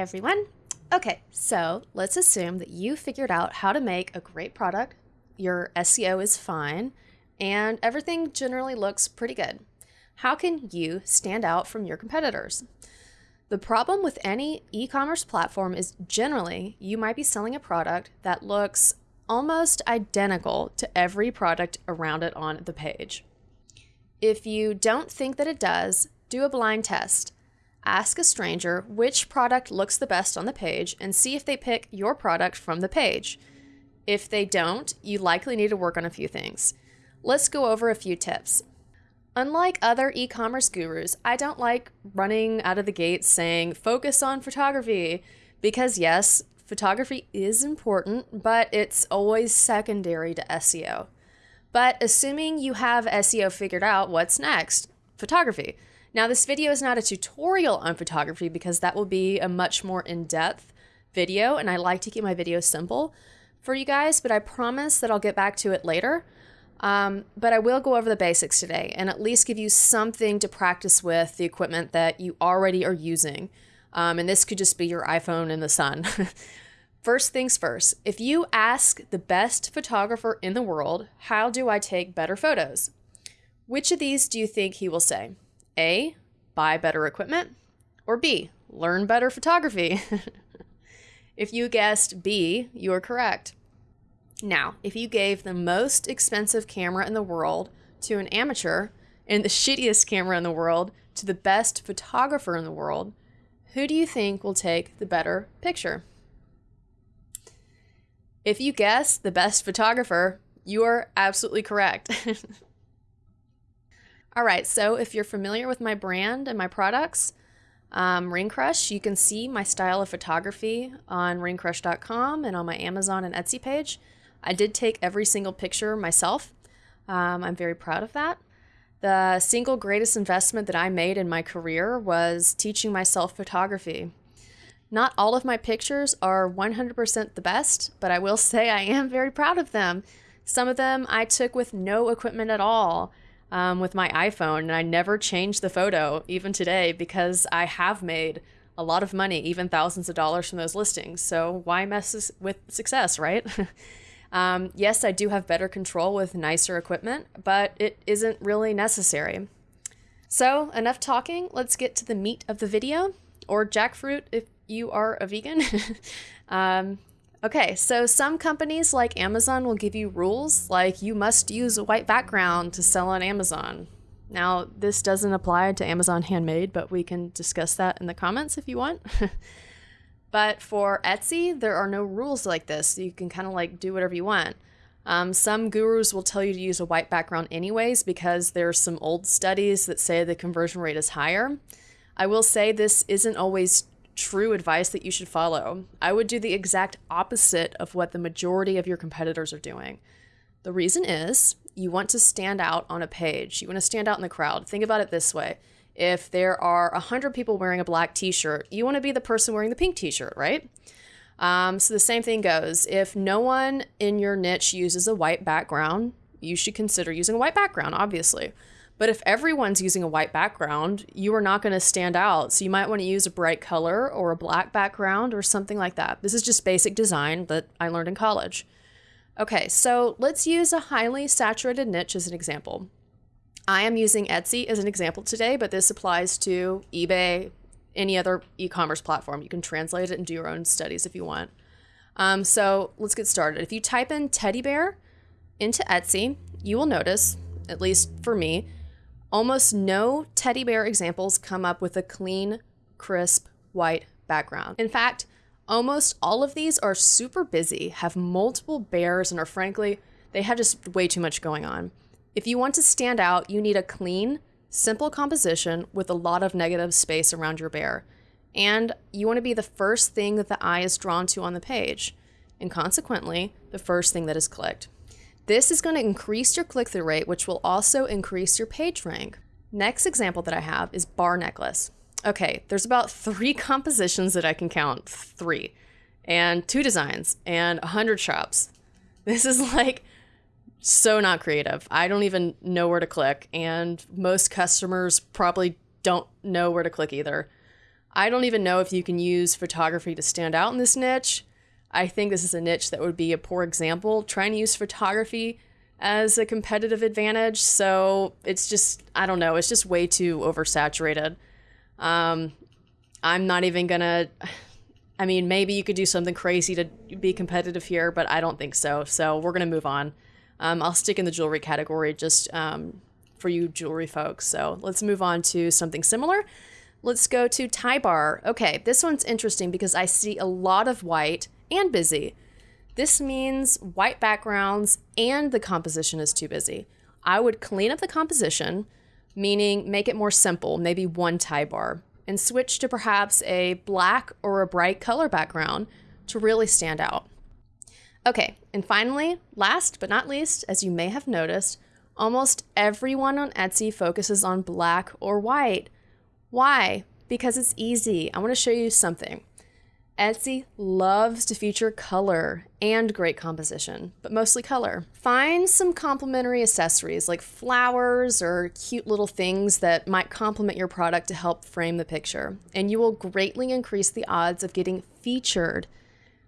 everyone. Okay, so let's assume that you figured out how to make a great product, your SEO is fine, and everything generally looks pretty good. How can you stand out from your competitors? The problem with any e commerce platform is generally you might be selling a product that looks almost identical to every product around it on the page. If you don't think that it does, do a blind test. Ask a stranger which product looks the best on the page and see if they pick your product from the page. If they don't, you likely need to work on a few things. Let's go over a few tips. Unlike other e commerce gurus, I don't like running out of the gate saying focus on photography because, yes, photography is important, but it's always secondary to SEO. But assuming you have SEO figured out, what's next? Photography. Now, this video is not a tutorial on photography because that will be a much more in depth video, and I like to keep my videos simple for you guys, but I promise that I'll get back to it later. Um, but I will go over the basics today and at least give you something to practice with the equipment that you already are using. Um, and this could just be your iPhone in the sun. first things first, if you ask the best photographer in the world, how do I take better photos? Which of these do you think he will say? A, buy better equipment, or B, learn better photography? if you guessed B, you are correct. Now, if you gave the most expensive camera in the world to an amateur and the shittiest camera in the world to the best photographer in the world, who do you think will take the better picture? If you guess the best photographer, you are absolutely correct. All right, so if you're familiar with my brand and my products, um, Ring Crush, you can see my style of photography on ringcrush.com and on my Amazon and Etsy page. I did take every single picture myself. Um, I'm very proud of that. The single greatest investment that I made in my career was teaching myself photography. Not all of my pictures are 100% the best, but I will say I am very proud of them. Some of them I took with no equipment at all um, with my iPhone, and I never changed the photo, even today, because I have made a lot of money, even thousands of dollars from those listings. So why mess with success, right? Um, yes, I do have better control with nicer equipment, but it isn't really necessary. So, enough talking, let's get to the meat of the video, or jackfruit if you are a vegan. um, okay, so some companies like Amazon will give you rules like you must use a white background to sell on Amazon. Now, this doesn't apply to Amazon Handmade, but we can discuss that in the comments if you want. But for Etsy, there are no rules like this. You can kind of like do whatever you want. Um, some gurus will tell you to use a white background anyways because there's some old studies that say the conversion rate is higher. I will say this isn't always true advice that you should follow. I would do the exact opposite of what the majority of your competitors are doing. The reason is you want to stand out on a page. You want to stand out in the crowd. Think about it this way if there are 100 people wearing a black t shirt, you want to be the person wearing the pink t shirt, right? Um, so the same thing goes. If no one in your niche uses a white background, you should consider using a white background, obviously. But if everyone's using a white background, you are not going to stand out. So you might want to use a bright color or a black background or something like that. This is just basic design that I learned in college. Okay, so let's use a highly saturated niche as an example. I am using Etsy as an example today, but this applies to eBay, any other e commerce platform. You can translate it and do your own studies if you want. Um, so let's get started. If you type in teddy bear into Etsy, you will notice, at least for me, almost no teddy bear examples come up with a clean, crisp, white background. In fact, almost all of these are super busy, have multiple bears, and are frankly, they have just way too much going on. If you want to stand out, you need a clean, simple composition with a lot of negative space around your bear. And you want to be the first thing that the eye is drawn to on the page, and consequently, the first thing that is clicked. This is going to increase your click through rate, which will also increase your page rank. Next example that I have is bar necklace. Okay, there's about three compositions that I can count, three, and two designs, and a 100 shops. This is like so not creative. I don't even know where to click, and most customers probably don't know where to click either. I don't even know if you can use photography to stand out in this niche. I think this is a niche that would be a poor example trying to use photography as a competitive advantage. So it's just, I don't know, it's just way too oversaturated. Um, I'm not even gonna. I mean, maybe you could do something crazy to be competitive here, but I don't think so. So we're gonna move on. Um, I'll stick in the jewelry category just um, for you jewelry folks. So let's move on to something similar. Let's go to tie bar. Okay, this one's interesting because I see a lot of white and busy. This means white backgrounds and the composition is too busy. I would clean up the composition, meaning make it more simple, maybe one tie bar, and switch to perhaps a black or a bright color background to really stand out. Okay, and finally, last but not least, as you may have noticed, almost everyone on Etsy focuses on black or white. Why? Because it's easy. I want to show you something. Etsy loves to feature color and great composition, but mostly color. Find some complementary accessories like flowers or cute little things that might complement your product to help frame the picture, and you will greatly increase the odds of getting featured,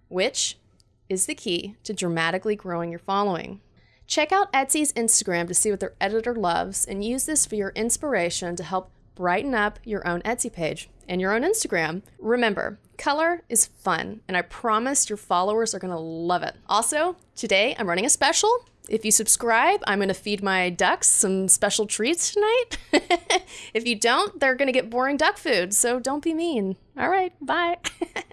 which is the key to dramatically growing your following. Check out Etsy's Instagram to see what their editor loves and use this for your inspiration to help brighten up your own Etsy page and your own Instagram. Remember, color is fun, and I promise your followers are gonna love it. Also, today I'm running a special. If you subscribe, I'm gonna feed my ducks some special treats tonight. if you don't, they're gonna get boring duck food, so don't be mean. All right, bye.